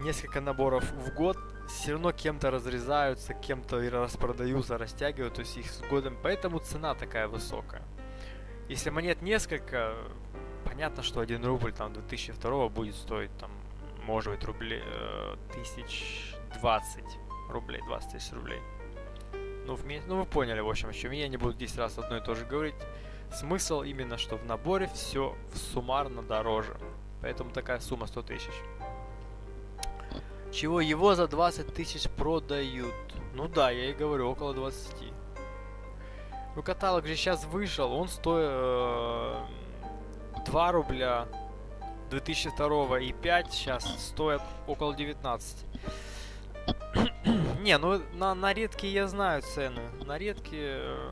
несколько наборов в год все равно кем-то разрезаются, кем-то распродаются, растягивают, то есть их с годом, поэтому цена такая высокая. Если монет несколько, понятно, что 1 рубль там 2002 будет стоить там, может быть, рублей, э, тысяч 20 рублей, 20 тысяч рублей. Ну, в, ну, вы поняли, в общем, о чем я не буду 10 раз одно и то же говорить. Смысл именно, что в наборе все суммарно дороже. Поэтому такая сумма 100 тысяч. Чего его за 20 тысяч продают? Ну да, я и говорю, около 20. Ну, каталог же сейчас вышел, он стоит э, 2 рубля 2002 и 5 сейчас стоят около 19. [clears throat] Не, ну на, на редкие я знаю цены. На редкие э,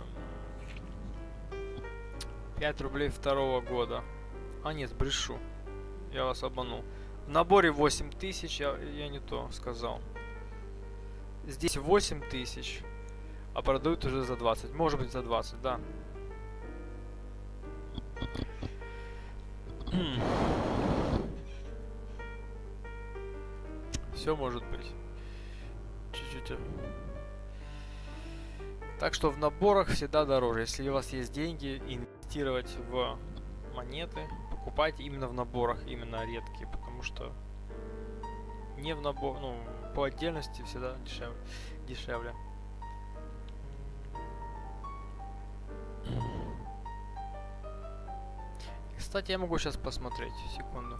5 рублей второго года. А нет, брешу. Я вас обманул. В наборе 8 тысяч, я, я не то сказал. Здесь 8 тысяч, а продают уже за 20. Может быть за 20, да. [clears throat] Все может быть. Чуть-чуть. э. Так что в наборах всегда дороже. Если у вас есть деньги, инвестировать в монеты, покупайте именно в наборах, именно редкие, потому что не в набор, ну, по отдельности всегда дешевле. дешевле. Кстати, я могу сейчас посмотреть, секунду.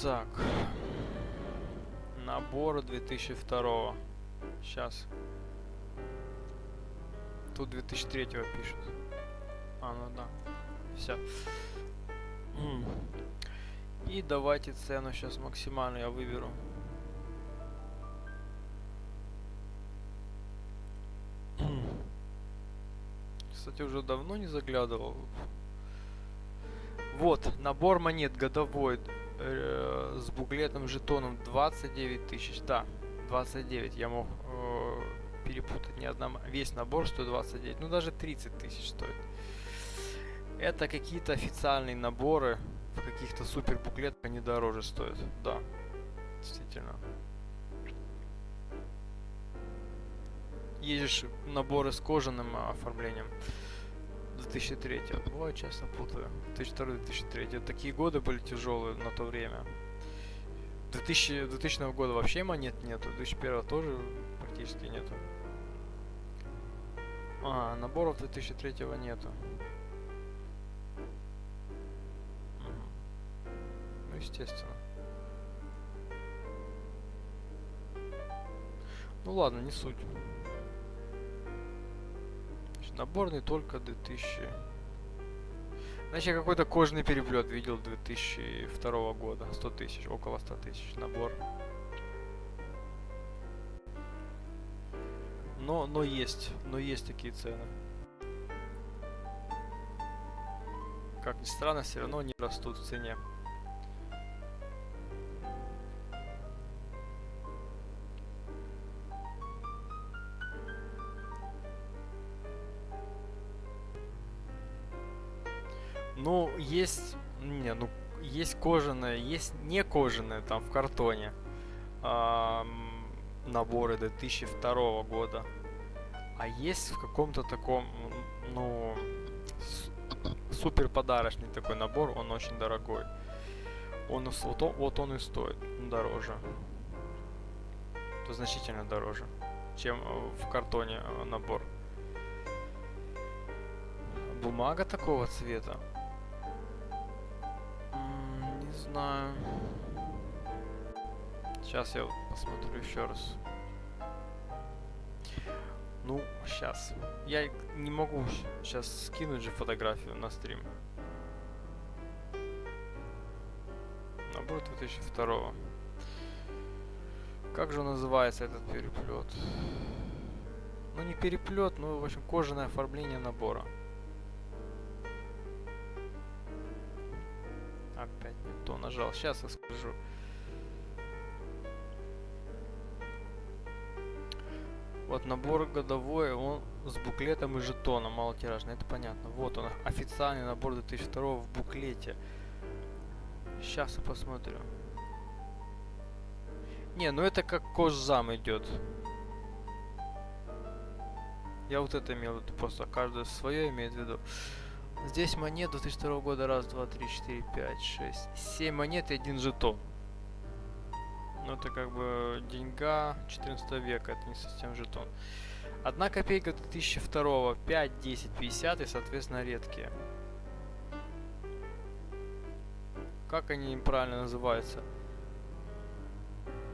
Так. Набор 2002. Сейчас. Тут 2003 пишут. А, ну да. Все. И давайте цену сейчас максимальную я выберу. Кстати, уже давно не заглядывал. Вот, набор монет годовой э, с буклетом жетоном 29 тысяч. Да, 29. Я мог перепутать не одна. Весь набор стоит 29. Ну, даже 30 тысяч стоит. Это какие-то официальные наборы. В каких-то супер буклетах они дороже стоят. Да, действительно. Есть наборы с кожаным оформлением. 2003. Ой, часто путаю. 2002-2003. Такие годы были тяжелые на то время. 2000, 2000 года вообще монет нету. 2001 тоже практически нету. А, наборов 2003 нету. Ну, естественно. Ну ладно, не суть. Наборный только 2000. Значит, я какой-то кожаный переплет видел 2002 года. 100 тысяч, около 100 тысяч набор. Но, но есть, но есть такие цены. Как ни странно, все равно не растут в цене. Ну, есть... Не, ну, есть кожаное, есть не кожаное, там, в картоне. ам, наборы 2002 года. А есть в каком-то таком, ну, супер подарочный такой набор, он очень дорогой. Он, вот, он, вот он и стоит дороже. То значительно дороже, чем э, в картоне э, набор. Бумага такого цвета. Не знаю. Сейчас я посмотрю еще раз. Ну, сейчас. Я не могу сейчас скинуть же фотографию на стрим. Набор 2002. Как же называется этот переплет? Ну не переплет, ну в общем кожаное оформление набора. Опять не то нажал. Сейчас я скажу. Вот набор годовой, он с буклетом и жетоном малотиражный, это понятно. Вот он, официальный набор 2002 в буклете. Сейчас я посмотрю. Не, ну это как кожзам идет. Я вот это имел в просто каждое свое имеет в виду. Здесь монет 2002 года. Раз, два, три, четыре, пять, шесть. Семь монет и один жетон. Ну, это как бы деньга 14 века, это не совсем жетон. Одна копейка 2002, 5, 10, 50 и, соответственно, редкие. Как они правильно называются?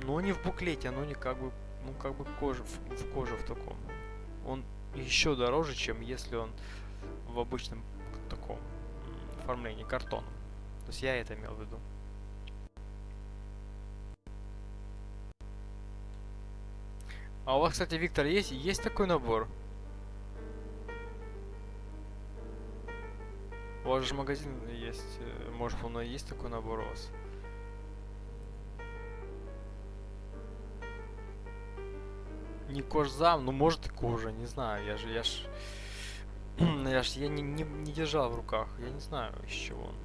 но не в буклете, оно не как бы, ну как бы кожа, в, в коже в таком. Он еще дороже, чем если он в обычном таком оформлении картоном. То есть я это имел в виду. А у вас, кстати, Виктор, есть, есть такой набор? У вас же магазин есть. э, Может, он и есть такой набор у вас? Не кожзам, ну может и кожа, не знаю. Я же, я ж... [clears throat] я ж, я не, не, не держал в руках. Я не знаю, из чего он.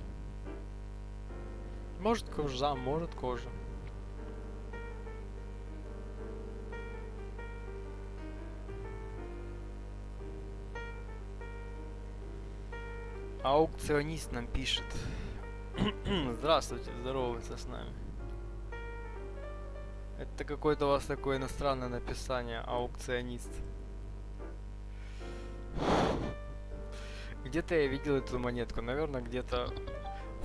Может кожзам, может кожа. Аукционист нам пишет. [clears throat] Здравствуйте, здоровается с нами. Это какое-то у вас такое иностранное написание, аукционист. Где-то я видел эту монетку, наверное, где-то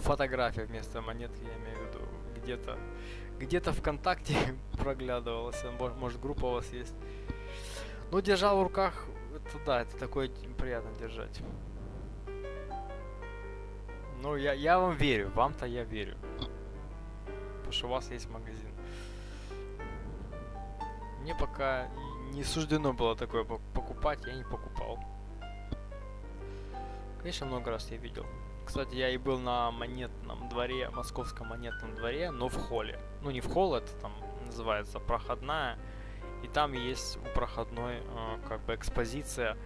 фотография вместо монетки, я имею в виду. Где-то, где-то ВКонтакте [laughs] проглядывалась, мо- может группа у вас есть. Ну, держал в руках, это да, это такое приятно держать. Ну, я, я вам верю, вам-то я верю. Потому что у вас есть магазин. Мне пока не суждено было такое пок- покупать, я не покупал. Конечно, много раз я видел. Кстати, я и был на монетном дворе, московском монетном дворе, но в холле. Ну, не в холл, это там называется проходная. И там есть у проходной э, как бы экспозиция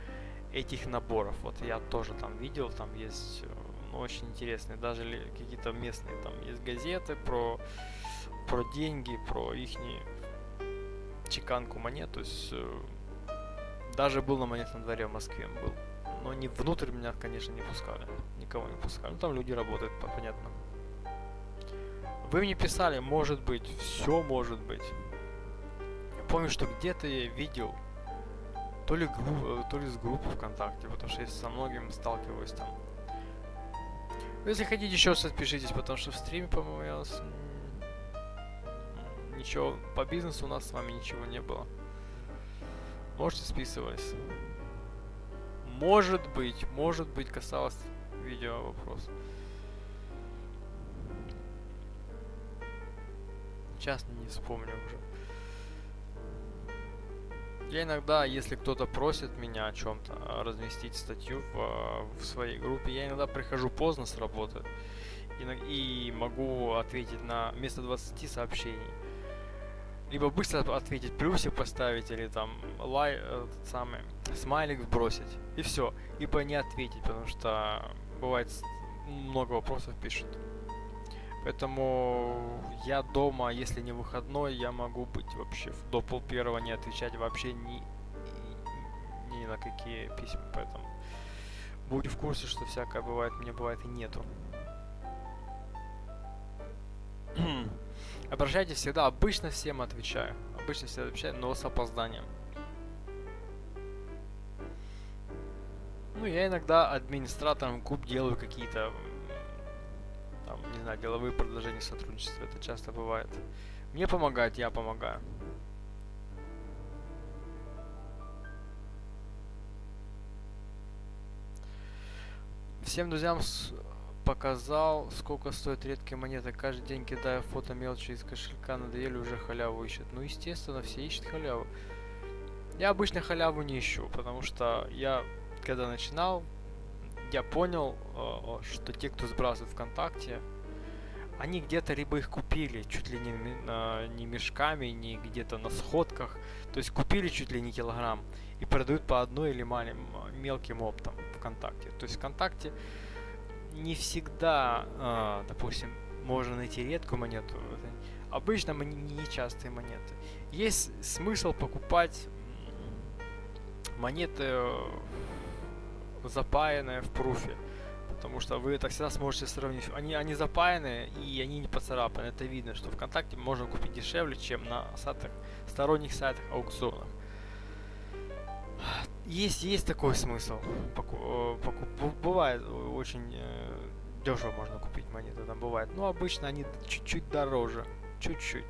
этих наборов. Вот я тоже там видел, там есть э, очень интересные, даже какие-то местные, там есть газеты про, про деньги, про их чеканку монет, то есть э, даже был на монетном дворе в Москве был. Но не внутрь меня, конечно, не пускали. Никого не пускали. Ну там люди работают, по- понятно. Вы мне писали, может быть, все может быть. Я помню, что где-то я видел, то ли, э, то ли с группы ВКонтакте, потому что я со многими сталкиваюсь там. Ну, Если хотите еще раз отпишитесь, потому что в стриме, по-моему, я вас... м, Ничего, по бизнесу у нас с вами ничего не было. Можете списывались. Может быть, может быть, касалось видео вопрос. Сейчас не вспомню уже. Я иногда, если кто-то просит меня о чем-то, разместить статью в, а, в своей группе, я иногда прихожу поздно с работы и, и могу ответить на вместо 20 сообщений. Либо быстро ответить, плюсик поставить или там лай, э, этот самый, смайлик сбросить. И все. Либо не ответить, потому что бывает много вопросов пишут. Поэтому я дома, если не выходной, я могу быть вообще в- до пол первого не отвечать вообще ни, ни на какие письма. Поэтому будь в курсе, что всякое бывает, мне бывает и нету. [clears throat] Обращайтесь всегда, обычно всем отвечаю. Обычно всем отвечаю, но с опозданием. Ну, я иногда администратором куб делаю какие-то, знаю, деловые предложения сотрудничества. Это часто бывает. Мне помогать, я помогаю. Всем друзьям показал, сколько стоят редкие монеты. Каждый день кидаю фото мелочи из кошелька, надоели уже халяву ищут. Ну, естественно, все ищут халяву. Я обычно халяву не ищу, потому что я, когда начинал, я понял, э, что те, кто сбрасывает ВКонтакте, они где-то либо их купили чуть ли не, на- не мешками, не где-то на сходках, то есть купили чуть ли не килограмм и продают по одной или малим, мелким оптом ВКонтакте. То есть ВКонтакте не всегда, а, допустим, можно найти редкую монету. Обычно нечастые монеты. Есть смысл покупать монеты э, запаянные в пруфе потому что вы так всегда сможете сравнить. Они, они запаяны и они не поцарапаны. Это видно, что ВКонтакте можно купить дешевле, чем на сайтах, сторонних сайтах аукционах. Есть, есть такой смысл. Поку, э, поку, бывает э, очень э, дешево можно купить монеты, там бывает. Но обычно они чуть-чуть дороже. Чуть-чуть.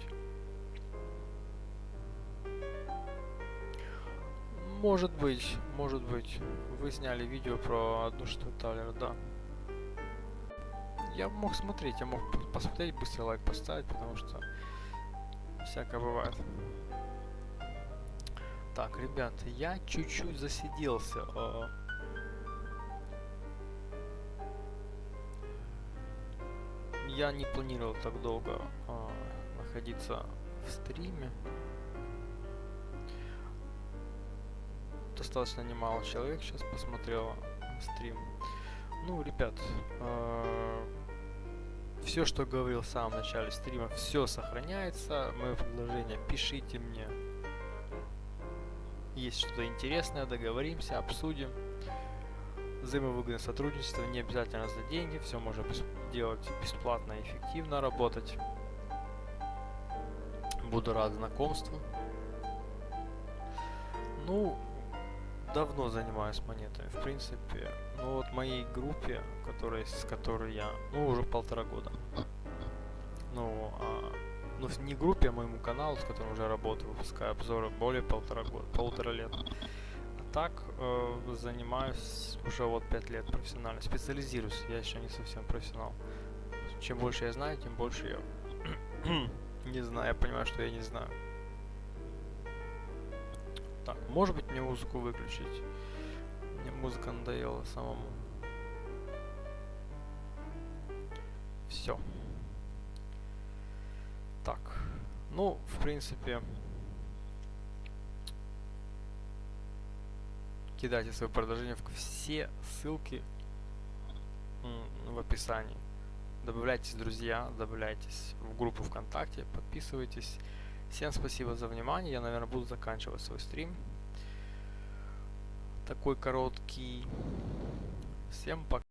Может быть, может быть. Вы сняли видео про одну штуку Талера, да. Я мог смотреть, я мог посмотреть, быстрый лайк поставить, потому что всякое бывает. Так, ребят, я чуть-чуть засиделся. А. Я не планировал так долго а, находиться в стриме. Достаточно немало человек сейчас посмотрело стрим. Ну, ребят, э, все, что говорил в самом начале стрима, все сохраняется. Мое предложение, пишите мне. Есть что-то интересное, договоримся, обсудим. Взаимовыгодное сотрудничество, не обязательно за деньги, все можно бес делать бесплатно и эффективно работать. Буду рад знакомству. Ну, давно занимаюсь монетами, в принципе. Ну вот моей группе, которой, с которой я, ну уже полтора года. Ну, а, ну не группе, а моему каналу, с которым уже работаю, выпускаю обзоры более полтора года, полтора лет. А так э, занимаюсь уже вот пять лет профессионально, специализируюсь, я еще не совсем профессионал. Чем больше я знаю, тем больше я [clears throat] не знаю, я понимаю, что я не знаю. Может быть мне музыку выключить? Мне музыка надоела самому. Все. Так. Ну, в принципе... Кидайте свои предложения в все ссылки в описании. Добавляйтесь, друзья, добавляйтесь в группу ВКонтакте, подписывайтесь. Всем спасибо за внимание. Я, наверное, буду заканчивать свой стрим. Такой короткий. Всем пока.